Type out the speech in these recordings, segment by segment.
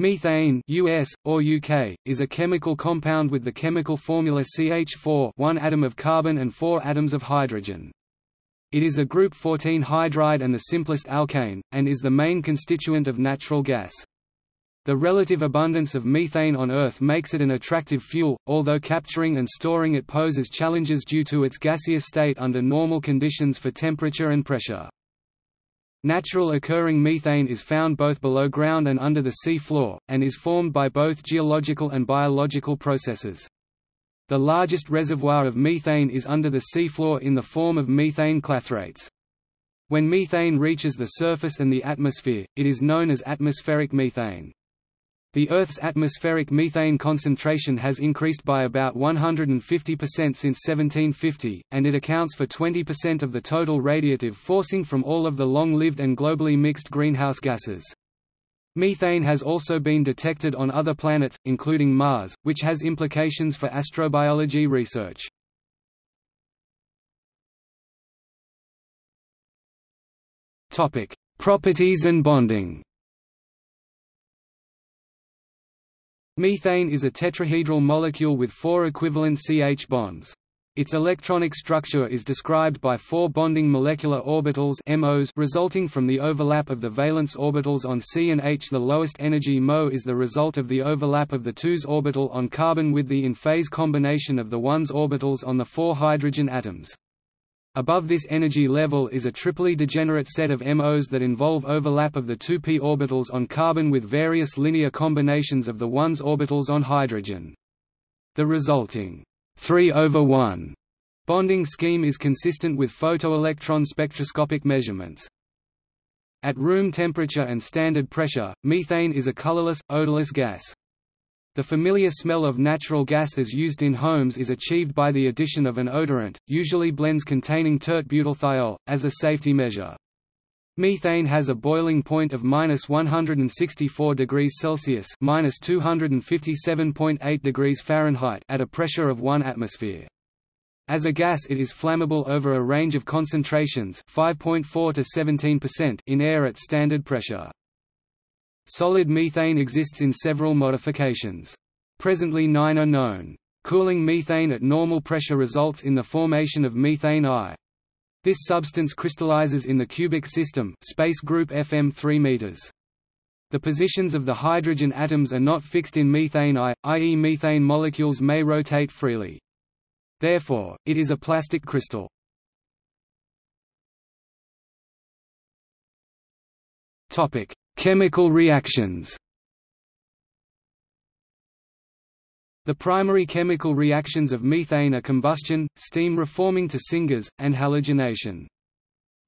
Methane US, or UK, is a chemical compound with the chemical formula CH4 one atom of carbon and four atoms of hydrogen. It is a group 14 hydride and the simplest alkane, and is the main constituent of natural gas. The relative abundance of methane on Earth makes it an attractive fuel, although capturing and storing it poses challenges due to its gaseous state under normal conditions for temperature and pressure. Natural occurring methane is found both below ground and under the sea floor, and is formed by both geological and biological processes. The largest reservoir of methane is under the seafloor in the form of methane clathrates. When methane reaches the surface and the atmosphere, it is known as atmospheric methane. The Earth's atmospheric methane concentration has increased by about 150% since 1750, and it accounts for 20% of the total radiative forcing from all of the long-lived and globally mixed greenhouse gases. Methane has also been detected on other planets, including Mars, which has implications for astrobiology research. Properties and bonding Methane is a tetrahedral molecule with four equivalent CH bonds. Its electronic structure is described by four bonding molecular orbitals MOs resulting from the overlap of the valence orbitals on C and H. The lowest energy MO is the result of the overlap of the 2s orbital on carbon with the in-phase combination of the 1s orbitals on the four hydrogen atoms. Above this energy level is a triply degenerate set of MOs that involve overlap of the 2p orbitals on carbon with various linear combinations of the 1s orbitals on hydrogen. The resulting 3 over 1 bonding scheme is consistent with photoelectron spectroscopic measurements. At room temperature and standard pressure, methane is a colorless, odorless gas. The familiar smell of natural gas as used in homes is achieved by the addition of an odorant, usually blends containing tert-butylthiol, as a safety measure. Methane has a boiling point of minus 164 degrees Celsius minus 257.8 degrees Fahrenheit at a pressure of 1 atmosphere. As a gas it is flammable over a range of concentrations 5.4 to 17% in air at standard pressure. Solid methane exists in several modifications. Presently nine are known. Cooling methane at normal pressure results in the formation of methane I. This substance crystallizes in the cubic system space group FM 3 meters. The positions of the hydrogen atoms are not fixed in methane I, i.e. methane molecules may rotate freely. Therefore, it is a plastic crystal. Chemical reactions The primary chemical reactions of methane are combustion, steam reforming to syngas, and halogenation.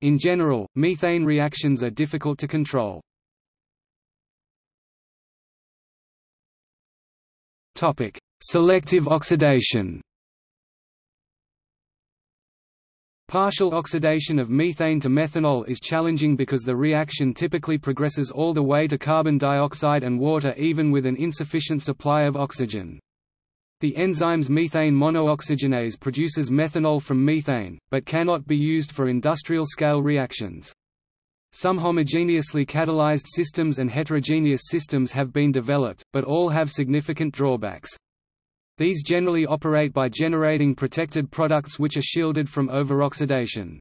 In general, methane reactions are difficult to control. Selective oxidation Partial oxidation of methane to methanol is challenging because the reaction typically progresses all the way to carbon dioxide and water even with an insufficient supply of oxygen. The enzymes methane monooxygenase produces methanol from methane, but cannot be used for industrial-scale reactions. Some homogeneously catalyzed systems and heterogeneous systems have been developed, but all have significant drawbacks. These generally operate by generating protected products which are shielded from overoxidation.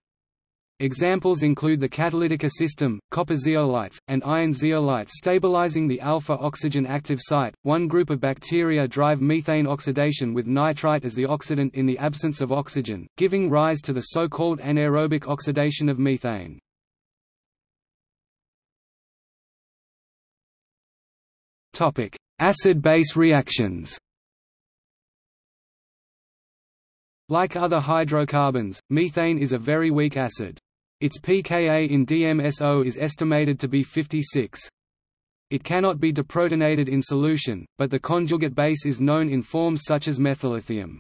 Examples include the catalytica system, copper zeolites, and iron zeolites stabilizing the alpha-oxygen active site. One group of bacteria drive methane oxidation with nitrite as the oxidant in the absence of oxygen, giving rise to the so-called anaerobic oxidation of methane. Acid-base reactions. Like other hydrocarbons, methane is a very weak acid. Its pKa in DMSO is estimated to be 56. It cannot be deprotonated in solution, but the conjugate base is known in forms such as methyllithium.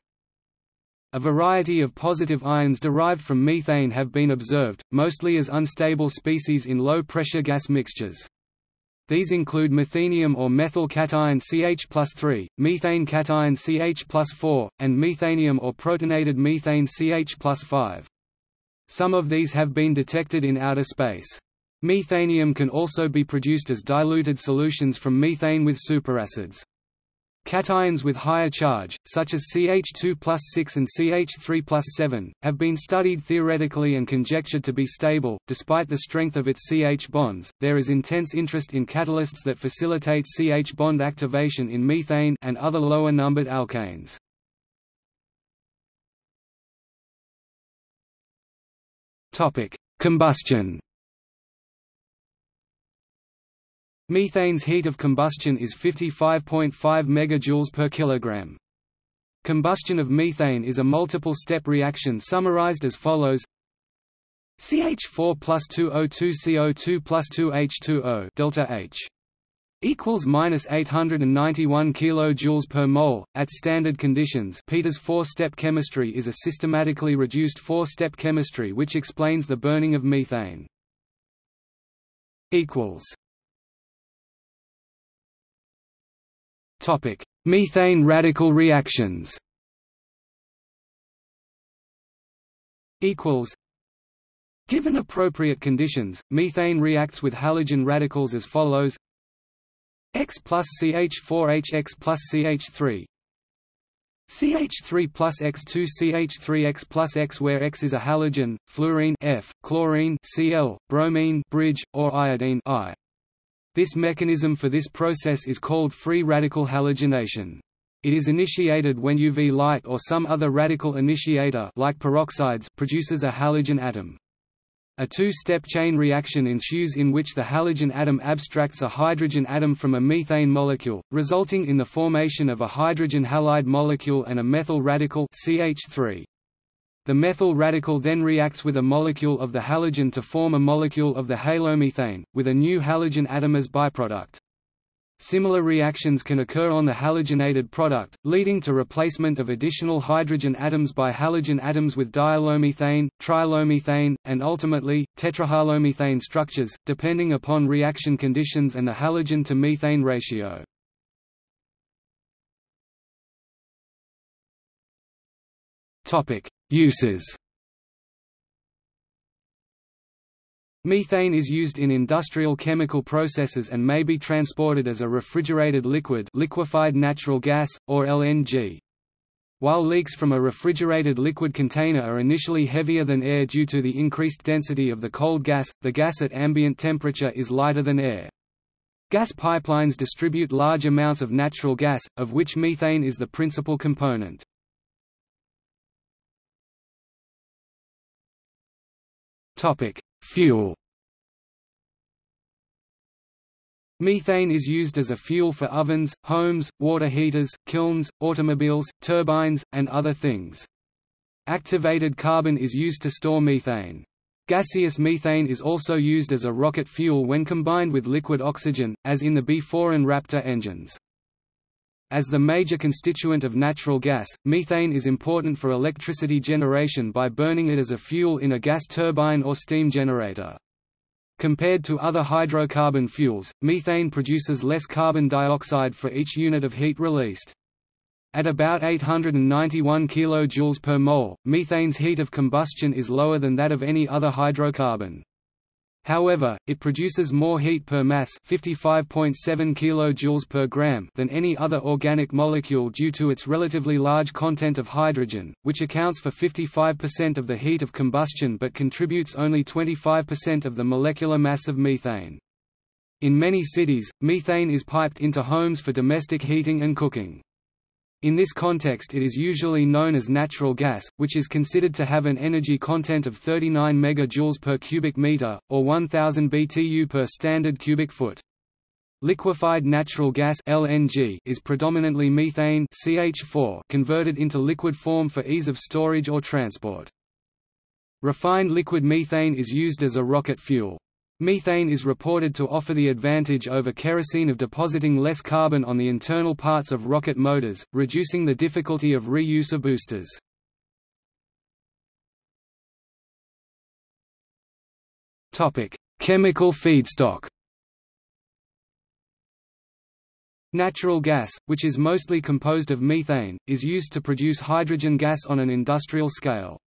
A variety of positive ions derived from methane have been observed, mostly as unstable species in low-pressure gas mixtures. These include methanium or methyl cation CH plus 3, methane cation CH plus 4, and methanium or protonated methane CH plus 5. Some of these have been detected in outer space. Methanium can also be produced as diluted solutions from methane with superacids. Cations with higher charge, such as CH2 plus 6 and CH3 plus 7, have been studied theoretically and conjectured to be stable. Despite the strength of its CH bonds, there is intense interest in catalysts that facilitate CH bond activation in methane and other lower numbered alkanes. Topic: Combustion. Methane's heat of combustion is 55.5 MJ per kilogram. Combustion of methane is a multiple-step reaction summarized as follows CH4 plus 2O2 CO2 plus 2H2O delta H equals minus 891 kilojoules per mole at standard conditions. Peters four-step chemistry is a systematically reduced four-step chemistry which explains the burning of methane. Equals Topic: Methane radical reactions. Equals. Given appropriate conditions, methane reacts with halogen radicals as follows: X plus CH4H X plus CH3 CH3 plus X2 CH3 X plus X where X is a halogen, fluorine F, chlorine Cl, bromine bridge, or iodine I. This mechanism for this process is called free radical halogenation. It is initiated when UV light or some other radical initiator like peroxides produces a halogen atom. A two-step chain reaction ensues in which the halogen atom abstracts a hydrogen atom from a methane molecule, resulting in the formation of a hydrogen halide molecule and a methyl radical CH3. The methyl radical then reacts with a molecule of the halogen to form a molecule of the halomethane, with a new halogen atom as byproduct. Similar reactions can occur on the halogenated product, leading to replacement of additional hydrogen atoms by halogen atoms with dihalomethane, trihalomethane, and ultimately, tetrahalomethane structures, depending upon reaction conditions and the halogen to methane ratio. Uses Methane is used in industrial chemical processes and may be transported as a refrigerated liquid liquefied natural gas, or LNG. While leaks from a refrigerated liquid container are initially heavier than air due to the increased density of the cold gas, the gas at ambient temperature is lighter than air. Gas pipelines distribute large amounts of natural gas, of which methane is the principal component. Topic: Fuel. Methane is used as a fuel for ovens, homes, water heaters, kilns, automobiles, turbines, and other things. Activated carbon is used to store methane. Gaseous methane is also used as a rocket fuel when combined with liquid oxygen, as in the BE-4 and Raptor engines. As the major constituent of natural gas, methane is important for electricity generation by burning it as a fuel in a gas turbine or steam generator. Compared to other hydrocarbon fuels, methane produces less carbon dioxide for each unit of heat released. At about 891 kJ per mole, methane's heat of combustion is lower than that of any other hydrocarbon. However, it produces more heat per mass 55.7 kJ per gram than any other organic molecule due to its relatively large content of hydrogen, which accounts for 55% of the heat of combustion but contributes only 25% of the molecular mass of methane. In many cities, methane is piped into homes for domestic heating and cooking. In this context it is usually known as natural gas, which is considered to have an energy content of 39 MJ per cubic meter, or 1000 BTU per standard cubic foot. Liquefied natural gas LNG is predominantly methane CH4 converted into liquid form for ease of storage or transport. Refined liquid methane is used as a rocket fuel. Methane is reported to offer the advantage over kerosene of depositing less carbon on the internal parts of rocket motors, reducing the difficulty of reuse of boosters. Chemical feedstock Natural gas, which is mostly composed of methane, is used to produce hydrogen gas on an industrial scale.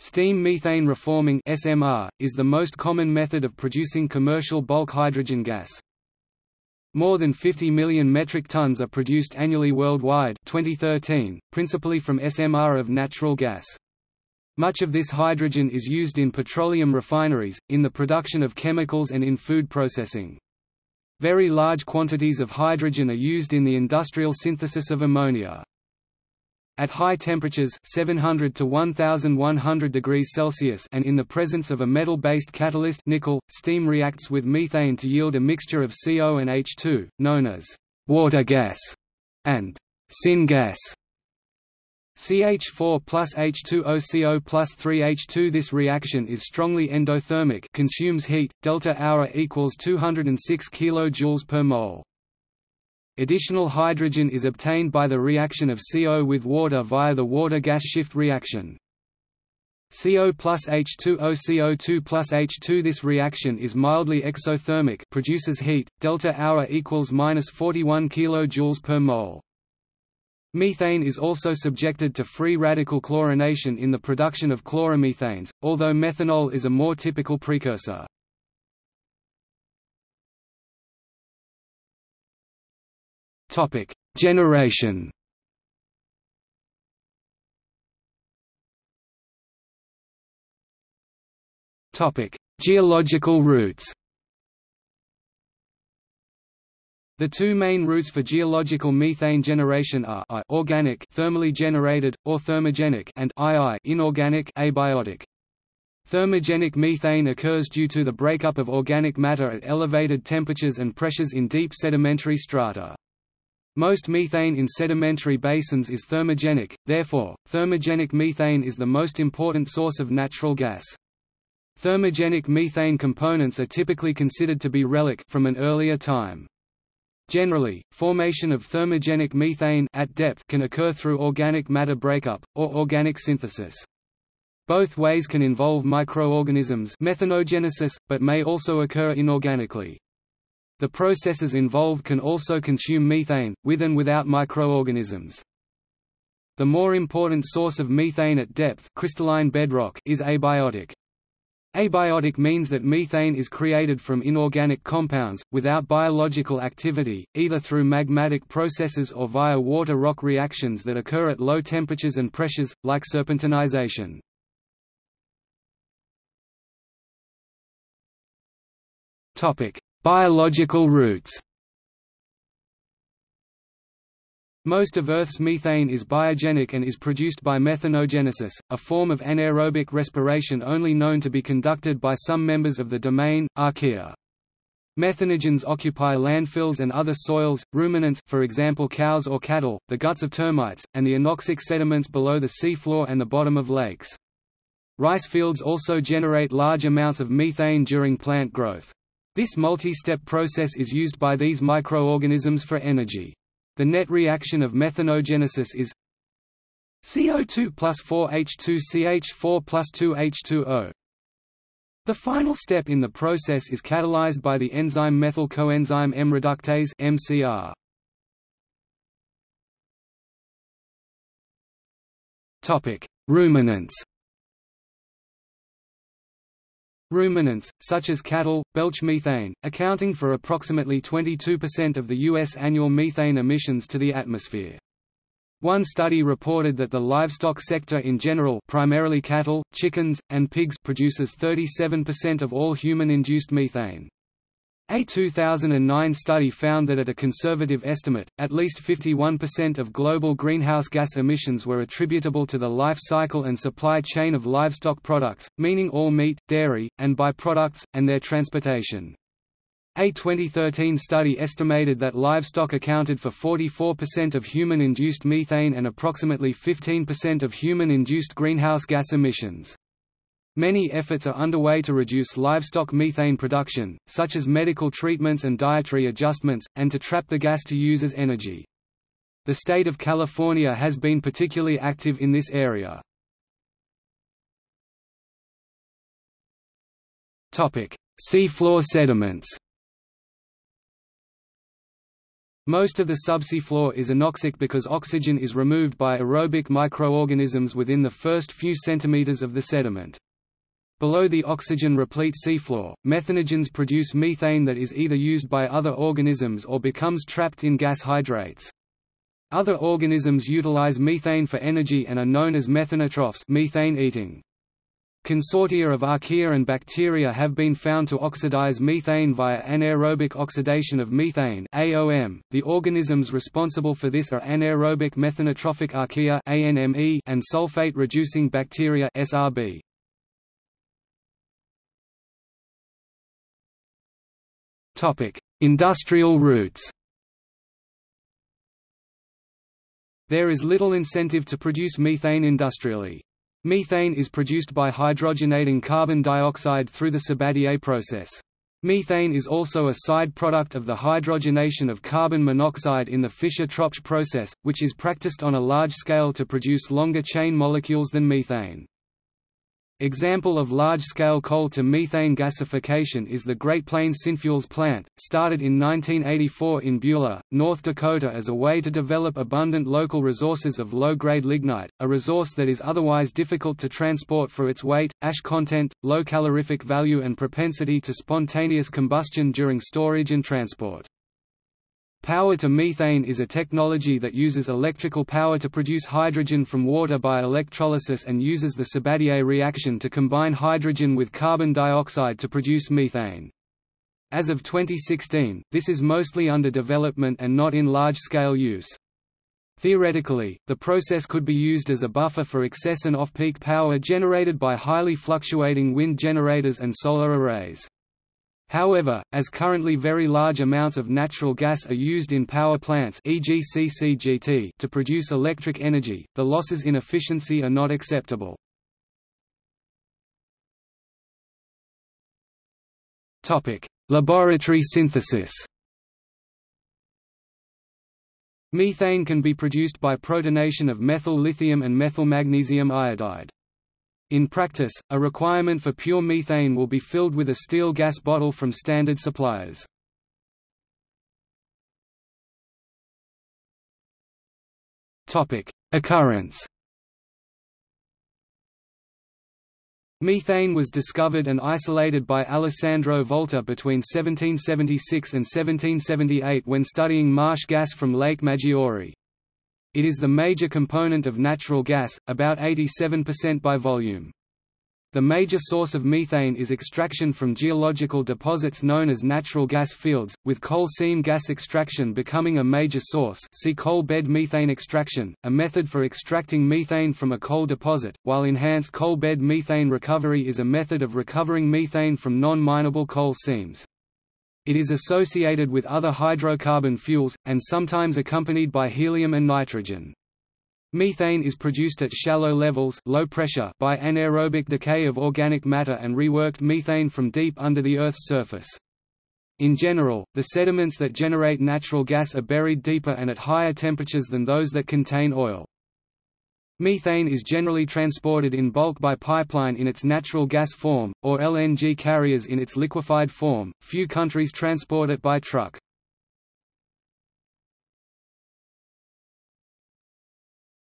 Steam methane reforming SMR, is the most common method of producing commercial bulk hydrogen gas. More than 50 million metric tons are produced annually worldwide 2013, principally from SMR of natural gas. Much of this hydrogen is used in petroleum refineries, in the production of chemicals and in food processing. Very large quantities of hydrogen are used in the industrial synthesis of ammonia. At high temperatures 700 to 1100 degrees Celsius and in the presence of a metal-based catalyst nickel, steam reacts with methane to yield a mixture of CO and H2, known as water gas and syngas. CH4 plus H2O plus 3H2 This reaction is strongly endothermic consumes heat, delta hour equals 206 kJ per mole. Additional hydrogen is obtained by the reaction of CO with water via the water-gas shift reaction. CO plus H2O CO2 plus H2 This reaction is mildly exothermic produces heat, delta hour equals minus 41 kJ per mole. Methane is also subjected to free radical chlorination in the production of chloromethanes, although methanol is a more typical precursor. Topic: Generation. Topic: Geological routes. The two main routes for geological methane generation are I organic thermally generated, or thermogenic and II inorganic abiotic. Thermogenic methane occurs due to the breakup of organic matter at elevated temperatures and pressures in deep sedimentary strata. Most methane in sedimentary basins is thermogenic, therefore, thermogenic methane is the most important source of natural gas. Thermogenic methane components are typically considered to be relic from an earlier time. Generally, formation of thermogenic methane at depth can occur through organic matter breakup, or organic synthesis. Both ways can involve microorganisms methanogenesis, but may also occur inorganically. The processes involved can also consume methane, with and without microorganisms. The more important source of methane at depth crystalline bedrock is abiotic. Abiotic means that methane is created from inorganic compounds, without biological activity, either through magmatic processes or via water-rock reactions that occur at low temperatures and pressures, like serpentinization. Biological routes Most of Earth's methane is biogenic and is produced by methanogenesis, a form of anaerobic respiration only known to be conducted by some members of the domain, archaea. Methanogens occupy landfills and other soils, ruminants for example cows or cattle, the guts of termites, and the anoxic sediments below the seafloor and the bottom of lakes. Rice fields also generate large amounts of methane during plant growth. This multi-step process is used by these microorganisms for energy. The net reaction of methanogenesis is CO2 plus 4H2CH4 plus 2H2O. The final step in the process is catalyzed by the enzyme methyl coenzyme M reductase (MCR). Topic: Ruminants. Ruminants, such as cattle, belch methane, accounting for approximately 22% of the U.S. annual methane emissions to the atmosphere. One study reported that the livestock sector in general primarily cattle, chickens, and pigs produces 37% of all human-induced methane. A 2009 study found that at a conservative estimate, at least 51% of global greenhouse gas emissions were attributable to the life cycle and supply chain of livestock products, meaning all meat, dairy, and byproducts, and their transportation. A 2013 study estimated that livestock accounted for 44% of human-induced methane and approximately 15% of human-induced greenhouse gas emissions. Many efforts are underway to reduce livestock methane production, such as medical treatments and dietary adjustments, and to trap the gas to use as energy. The state of California has been particularly active in this area. Seafloor sediments Most of the subsea floor is anoxic because oxygen is removed by aerobic microorganisms within the first few centimeters of the sediment. Below the oxygen-replete seafloor, methanogens produce methane that is either used by other organisms or becomes trapped in gas hydrates. Other organisms utilize methane for energy and are known as methanotrophs methane eating. Consortia of archaea and bacteria have been found to oxidize methane via anaerobic oxidation of methane (AOM). The organisms responsible for this are anaerobic methanotrophic archaea and sulfate-reducing bacteria (SRB). Industrial routes. There is little incentive to produce methane industrially. Methane is produced by hydrogenating carbon dioxide through the Sabatier process. Methane is also a side product of the hydrogenation of carbon monoxide in the Fischer-Tropsch process, which is practiced on a large scale to produce longer chain molecules than methane. Example of large-scale coal-to-methane gasification is the Great Plains Synfuels plant, started in 1984 in Beulah, North Dakota as a way to develop abundant local resources of low-grade lignite, a resource that is otherwise difficult to transport for its weight, ash content, low calorific value and propensity to spontaneous combustion during storage and transport. Power to methane is a technology that uses electrical power to produce hydrogen from water by electrolysis and uses the Sabatier reaction to combine hydrogen with carbon dioxide to produce methane. As of 2016, this is mostly under development and not in large-scale use. Theoretically, the process could be used as a buffer for excess and off-peak power generated by highly fluctuating wind generators and solar arrays. However, as currently very large amounts of natural gas are used in power plants e.g. CCGT to produce electric energy, the losses in efficiency are not acceptable. Laboratory synthesis Methane can be produced by protonation of methyl lithium and methyl magnesium iodide. In practice, a requirement for pure methane will be filled with a steel gas bottle from standard suppliers. Occurrence Methane was discovered and isolated by Alessandro Volta between 1776 and 1778 when studying marsh gas from Lake Maggiore. It is the major component of natural gas, about 87% by volume. The major source of methane is extraction from geological deposits known as natural gas fields, with coal seam gas extraction becoming a major source see coal bed methane extraction, a method for extracting methane from a coal deposit, while enhanced coal bed methane recovery is a method of recovering methane from non-mineable coal seams. It is associated with other hydrocarbon fuels, and sometimes accompanied by helium and nitrogen. Methane is produced at shallow levels low pressure by anaerobic decay of organic matter and reworked methane from deep under the Earth's surface. In general, the sediments that generate natural gas are buried deeper and at higher temperatures than those that contain oil. Methane is generally transported in bulk by pipeline in its natural gas form, or LNG carriers in its liquefied form. Few countries transport it by truck.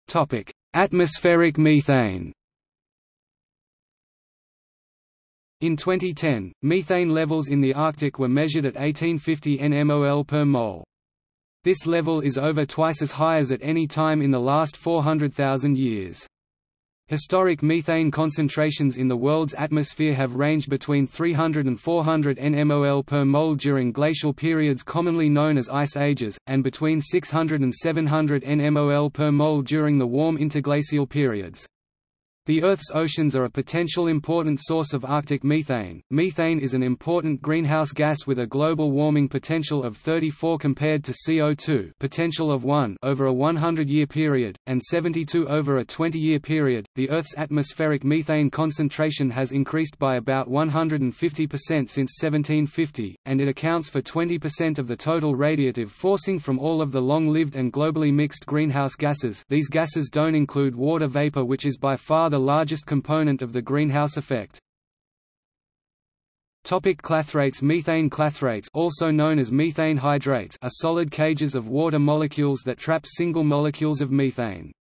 Topic: Atmospheric methane. In 2010, methane levels in the Arctic were measured at 1850 nmol per mole. This level is over twice as high as at any time in the last 400,000 years. Historic methane concentrations in the world's atmosphere have ranged between 300 and 400 nmol per mole during glacial periods commonly known as ice ages, and between 600 and 700 nmol per mole during the warm interglacial periods. The Earth's oceans are a potential important source of Arctic methane. Methane is an important greenhouse gas with a global warming potential of 34 compared to CO2 potential of 1 over a 100-year period and 72 over a 20-year period. The Earth's atmospheric methane concentration has increased by about 150% since 1750, and it accounts for 20% of the total radiative forcing from all of the long-lived and globally mixed greenhouse gases. These gases don't include water vapor which is by far the largest component of the greenhouse effect. Topic clathrates Methane clathrates also known as methane hydrates are solid cages of water molecules that trap single molecules of methane.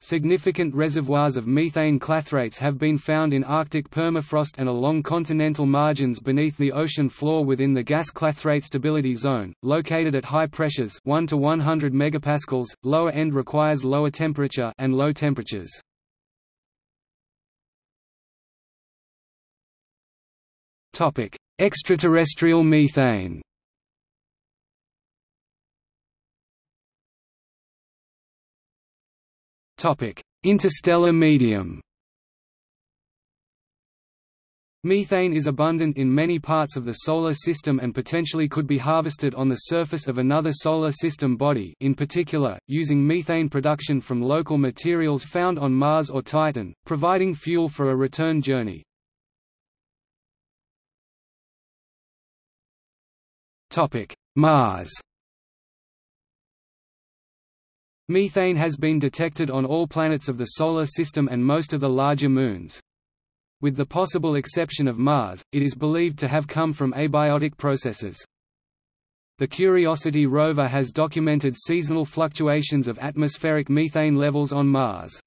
Significant reservoirs of methane clathrates have been found in Arctic permafrost and along continental margins beneath the ocean floor within the gas clathrate stability zone, located at high pressures 1 to 100 megapascals, lower end requires lower temperature and low temperatures. Topic: Extraterrestrial methane. Topic: Interstellar medium. Methane is abundant in many parts of the Solar System and potentially could be harvested on the surface of another Solar System body in particular, using methane production from local materials found on Mars or Titan, providing fuel for a return journey. Mars Methane has been detected on all planets of the Solar System and most of the larger moons. With the possible exception of Mars, it is believed to have come from abiotic processes. The Curiosity rover has documented seasonal fluctuations of atmospheric methane levels on Mars.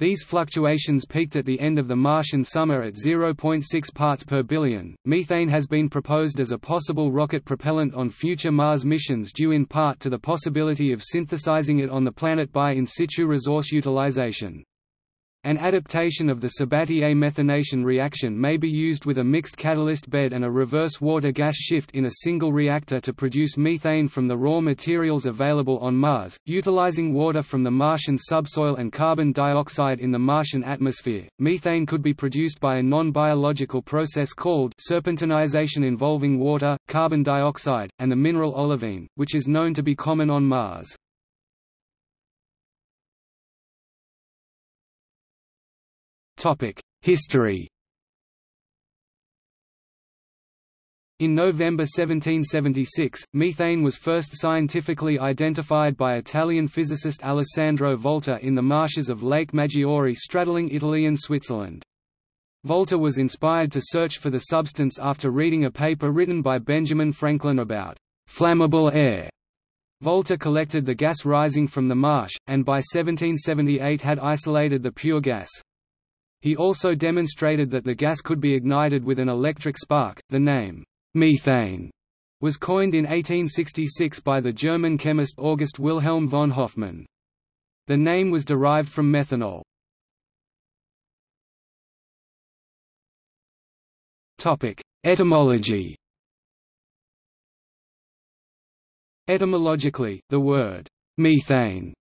These fluctuations peaked at the end of the Martian summer at 0.6 parts per billion. Methane has been proposed as a possible rocket propellant on future Mars missions due in part to the possibility of synthesizing it on the planet by in situ resource utilization. An adaptation of the Sabatier methanation reaction may be used with a mixed catalyst bed and a reverse water-gas shift in a single reactor to produce methane from the raw materials available on Mars, utilizing water from the Martian subsoil and carbon dioxide in the Martian atmosphere. Methane could be produced by a non-biological process called serpentinization involving water, carbon dioxide, and the mineral olivine, which is known to be common on Mars. History In November 1776, methane was first scientifically identified by Italian physicist Alessandro Volta in the marshes of Lake Maggiore straddling Italy and Switzerland. Volta was inspired to search for the substance after reading a paper written by Benjamin Franklin about flammable air. Volta collected the gas rising from the marsh, and by 1778 had isolated the pure gas. He also demonstrated that the gas could be ignited with an electric spark. The name, methane, was coined in 1866 by the German chemist August Wilhelm von Hofmann. The name was derived from methanol. Etymology Etymologically, the word «methane»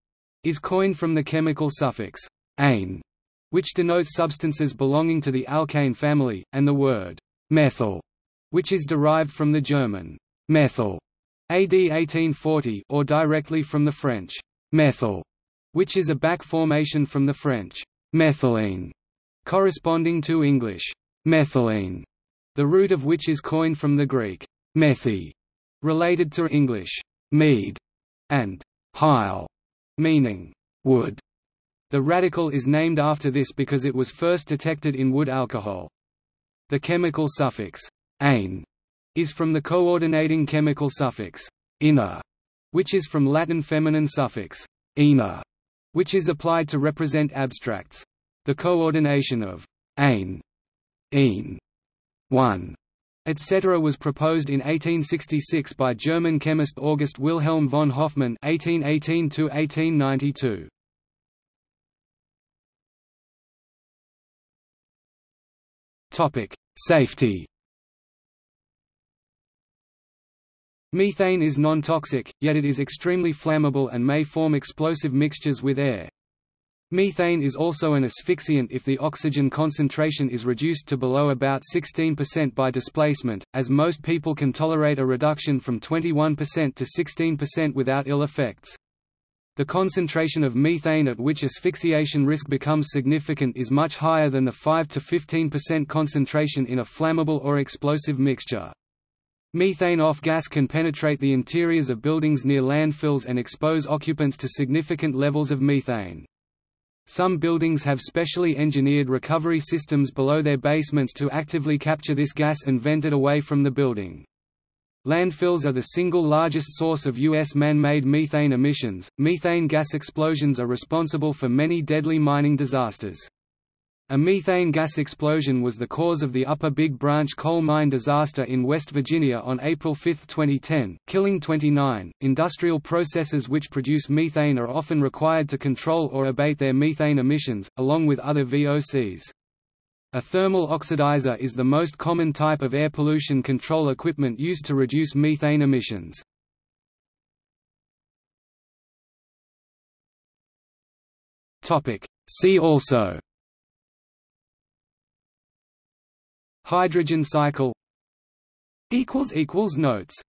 is coined from the chemical suffix «ane», which denotes substances belonging to the alkane family, and the word methyl, which is derived from the German methyl, AD 1840, or directly from the French methyl, which is a back formation from the French methylene, corresponding to English methylene, the root of which is coined from the Greek methi, related to English mead, and hyle, meaning wood. The radical is named after this because it was first detected in wood alcohol. The chemical suffix ane is from the coordinating chemical suffix ina, which is from Latin feminine suffix ina, which is applied to represent abstracts. The coordination of ane, een, one, etc. was proposed in 1866 by German chemist August Wilhelm von Hofmann (1818–1892). Topic: Safety. Methane is non-toxic, yet it is extremely flammable and may form explosive mixtures with air. Methane is also an asphyxiant if the oxygen concentration is reduced to below about 16% by displacement, as most people can tolerate a reduction from 21% to 16% without ill effects. The concentration of methane at which asphyxiation risk becomes significant is much higher than the 5 to 15% concentration in a flammable or explosive mixture. Methane off gas can penetrate the interiors of buildings near landfills and expose occupants to significant levels of methane. Some buildings have specially engineered recovery systems below their basements to actively capture this gas and vent it away from the building. Landfills are the single largest source of U.S. man-made methane emissions. Methane gas explosions are responsible for many deadly mining disasters. A methane gas explosion was the cause of the Upper Big Branch coal mine disaster in West Virginia on April 5, 2010, killing 29. Industrial processes which produce methane are often required to control or abate their methane emissions, along with other VOCs. A thermal oxidizer is the most common type of air pollution control equipment used to reduce methane emissions. See also. Hydrogen cycle. Notes